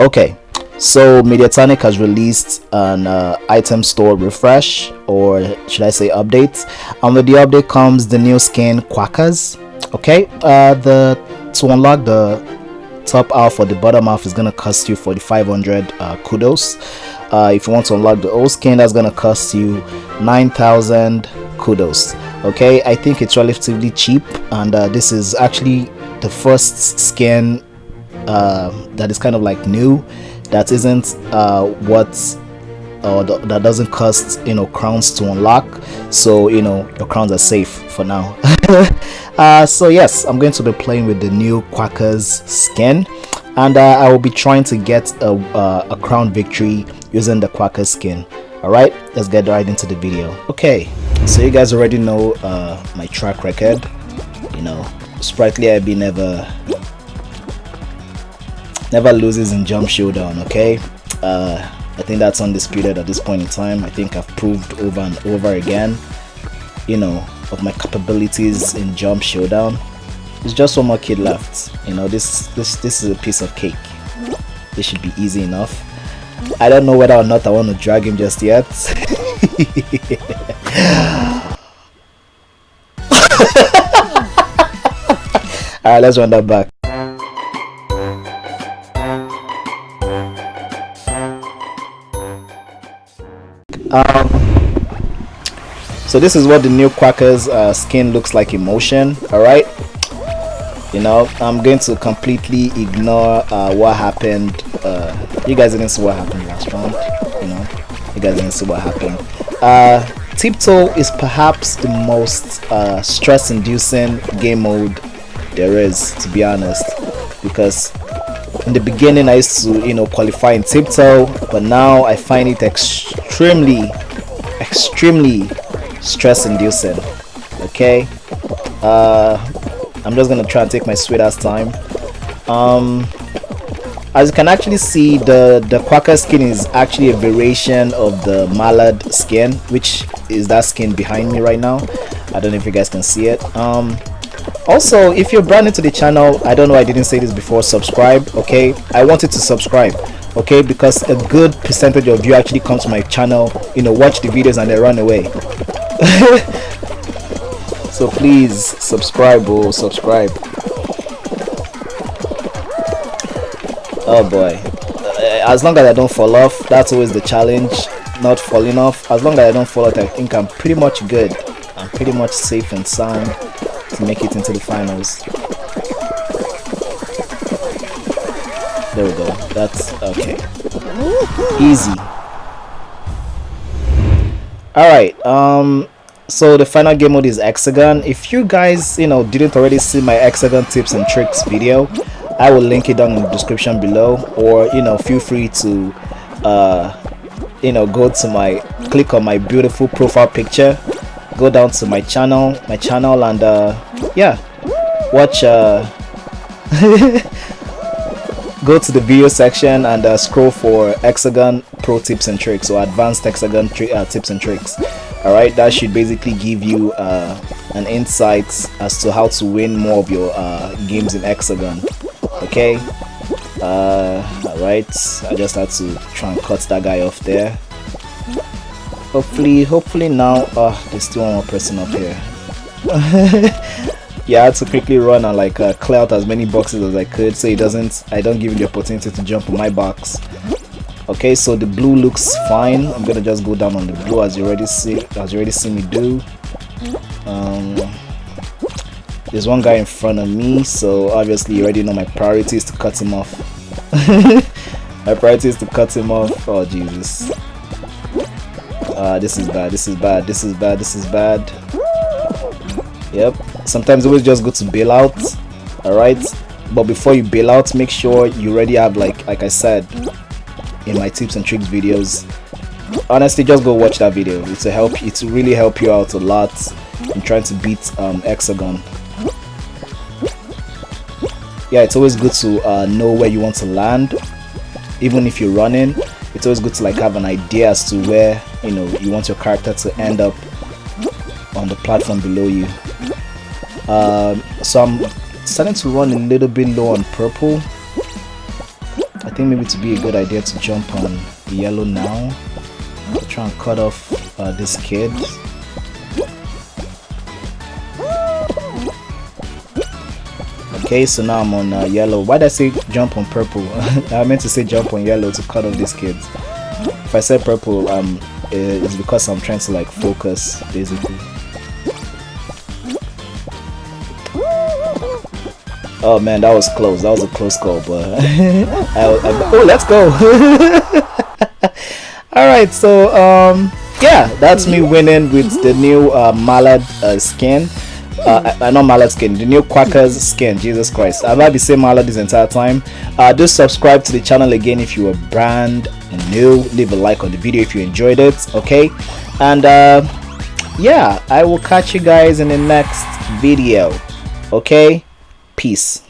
Okay, so Mediatonic has released an uh, item store refresh, or should I say update? And with the update comes the new skin Quackers. Okay, uh, the to unlock the top half or the bottom half is gonna cost you 4500 uh, kudos. Uh, if you want to unlock the old skin, that's gonna cost you 9000 kudos. Okay, I think it's relatively cheap, and uh, this is actually the first skin uh, that is kind of like new that isn't uh, what or th that doesn't cost you know crowns to unlock. So you know your crowns are safe for now. Uh, so yes i'm going to be playing with the new quackers skin and uh, i will be trying to get a, uh, a crown victory using the quacker skin. All right let's get right into the video. Okay so you guys already know uh, my track record. You know sprightly I've been never never loses in jump showdown okay? Uh, i think that's undisputed at this point in time. I think i've proved over and over again you know of my capabilities in jump showdown. There's just one more kid left you know this this this is a piece of cake. This should be easy enough. I don't know whether or not i want to drag him just yet. All right let's run that back um so this is what the new quackers uh, skin looks like in motion all right you know i'm going to completely ignore uh, what happened uh, you guys didn't see what happened last round you know? You guys didn't see what happened. Uh, tiptoe is perhaps the most uh, stress inducing game mode there is to be honest because in the beginning i used to you know qualify in tiptoe but now i find it extremely extremely stress inducing okay? Uh i'm just gonna try and take my sweet ass time. Um as you can actually see the the quacker skin is actually a variation of the mallard skin which is that skin behind me right now. I don't know if you guys can see it. Um also if you're brand new to the channel i don't know i didn't say this before subscribe okay? I wanted to subscribe okay? Because a good percentage of you actually come to my channel you know watch the videos and they run away. So please subscribe oh subscribe. Oh boy. Uh, as long as i don't fall off that's always the challenge not falling off. As long as i don't fall off i think i'm pretty much good. I'm pretty much safe and sound to make it into the finals. There we go. That's okay. Easy. All right um so the final game mode is hexagon. If you guys you know didn't already see my hexagon tips and tricks video i will link it down in the description below or you know feel free to uh you know go to my click on my beautiful profile picture go down to my channel my channel and uh yeah watch uh go to the video section and uh, scroll for hexagon pro tips and tricks or advanced hexagon uh, tips and tricks. All right that should basically give you uh, an insight as to how to win more of your uh, games in hexagon. Okay? Uh, all right i just had to try and cut that guy off there hopefully hopefully now oh there's still one more person up here. Yeah, I had to quickly run and like uh, clear out as many boxes as I could so it doesn't I don't give him the opportunity to jump on my box. Okay so the blue looks fine. I'm gonna just go down on the blue as you already see as you already see me do. Um, there's one guy in front of me so obviously you already know my priority is to cut him off. My priority is to cut him off? Oh Jesus uh, this is bad this is bad this is bad this is bad. Yep. Sometimes always just good to bail out all right but before you bail out make sure you already have like like i said in my tips and tricks videos. Honestly just go watch that video. It's a help it's really help you out a lot in trying to beat um, hexagon. Yeah it's always good to uh, know where you want to land even if you're running it's always good to like have an idea as to where you know you want your character to end up on the platform below you um, so I'm starting to run a little bit low on purple I think maybe to be a good idea to jump on yellow now. To try and cut off uh, this kid. Okay, so now I'm on uh, yellow. Why did I say jump on purple? I meant to say jump on yellow to cut off these kids. If I said purple, um, it's because I'm trying to like focus, basically. Oh man, that was close. That was a close call, but I, I, oh, let's go. All right, so um, yeah, that's me winning with the new uh, Mallard uh, skin. Uh, I, know Mallard skin, the new Quackers skin. Jesus Christ, I've had the same Mallard this entire time. Uh, just subscribe to the channel again if you are brand new. Leave a like on the video if you enjoyed it. Okay, and uh, yeah, I will catch you guys in the next video. Okay. Peace.